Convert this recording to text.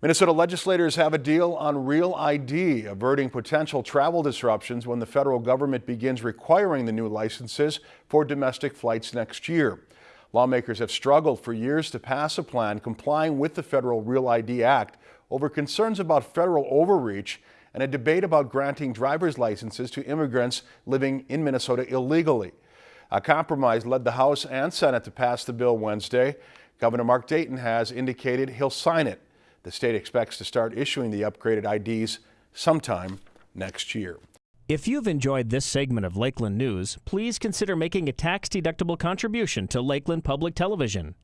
Minnesota legislators have a deal on Real ID, averting potential travel disruptions when the federal government begins requiring the new licenses for domestic flights next year. Lawmakers have struggled for years to pass a plan complying with the federal Real ID Act over concerns about federal overreach and a debate about granting driver's licenses to immigrants living in Minnesota illegally. A compromise led the House and Senate to pass the bill Wednesday. Governor Mark Dayton has indicated he'll sign it. The state expects to start issuing the upgraded IDs sometime next year. If you've enjoyed this segment of Lakeland News, please consider making a tax-deductible contribution to Lakeland Public Television.